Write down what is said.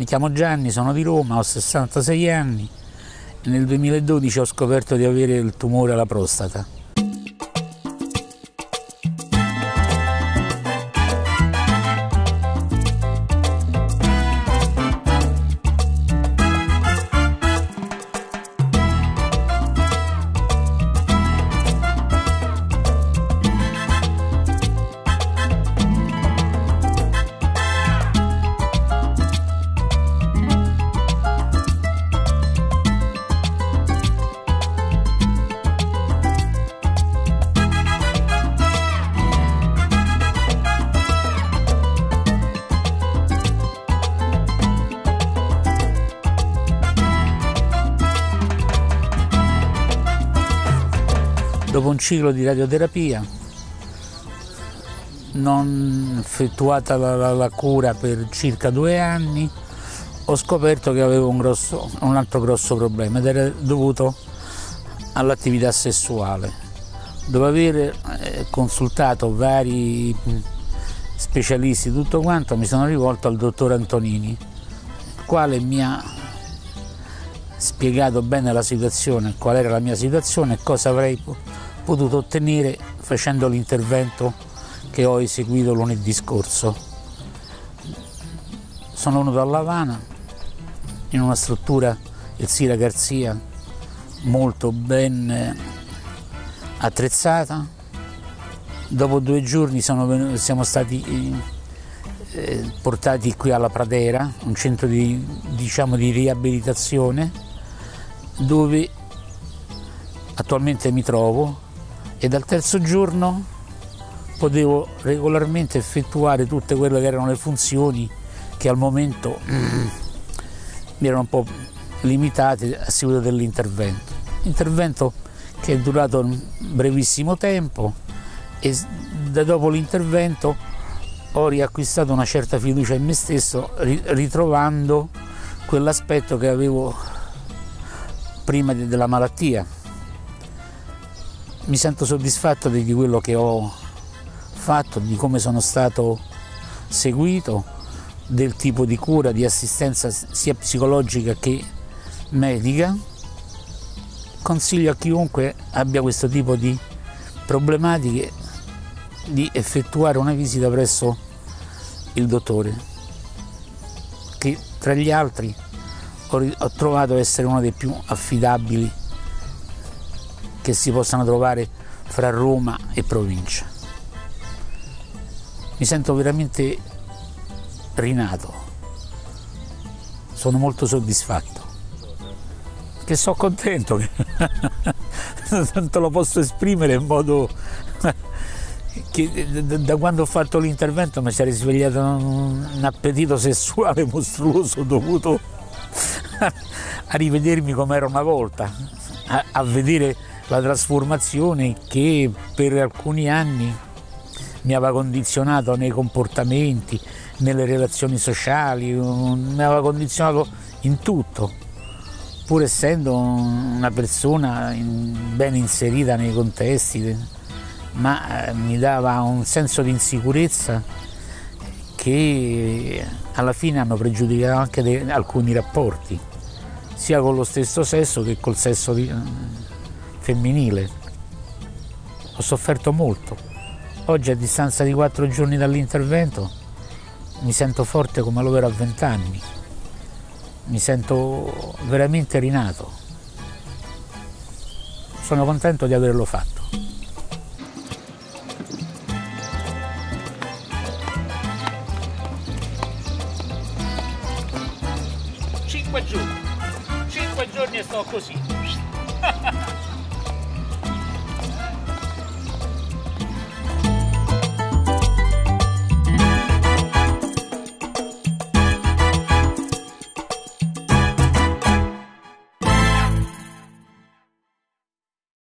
Mi chiamo Gianni, sono di Roma, ho 66 anni e nel 2012 ho scoperto di avere il tumore alla prostata. Dopo un ciclo di radioterapia, non effettuata la, la, la cura per circa due anni, ho scoperto che avevo un, grosso, un altro grosso problema ed era dovuto all'attività sessuale. Dopo aver eh, consultato vari specialisti tutto quanto mi sono rivolto al dottor Antonini, il quale mi ha spiegato bene la situazione, qual era la mia situazione e cosa avrei potuto ottenere facendo l'intervento che ho eseguito lunedì scorso. Sono venuto a Lavana in una struttura, il Sira Garzia, molto ben attrezzata. Dopo due giorni venuti, siamo stati eh, portati qui alla Pradera, un centro di, diciamo, di riabilitazione, dove attualmente mi trovo e dal terzo giorno potevo regolarmente effettuare tutte quelle che erano le funzioni che al momento mi erano un po' limitate a seguito dell'intervento. Intervento che è durato un brevissimo tempo e da dopo l'intervento ho riacquistato una certa fiducia in me stesso ritrovando quell'aspetto che avevo prima della malattia mi sento soddisfatto di quello che ho fatto, di come sono stato seguito, del tipo di cura, di assistenza sia psicologica che medica. Consiglio a chiunque abbia questo tipo di problematiche di effettuare una visita presso il dottore, che tra gli altri ho trovato essere uno dei più affidabili che si possano trovare fra Roma e provincia. Mi sento veramente rinato, sono molto soddisfatto, che sono contento, tanto lo posso esprimere in modo che da quando ho fatto l'intervento mi si è risvegliato un appetito sessuale mostruoso dovuto a rivedermi come era una volta, a vedere la trasformazione che per alcuni anni mi aveva condizionato nei comportamenti, nelle relazioni sociali, mi aveva condizionato in tutto, pur essendo una persona ben inserita nei contesti, ma eh, mi dava un senso di insicurezza che alla fine hanno pregiudicato anche alcuni rapporti, sia con lo stesso sesso che col sesso di, femminile. Ho sofferto molto. Oggi a distanza di quattro giorni dall'intervento mi sento forte come lo ero a vent'anni. Mi sento veramente rinato. Sono contento di averlo fatto. Cinque giorni. Cinque giorni e sto così.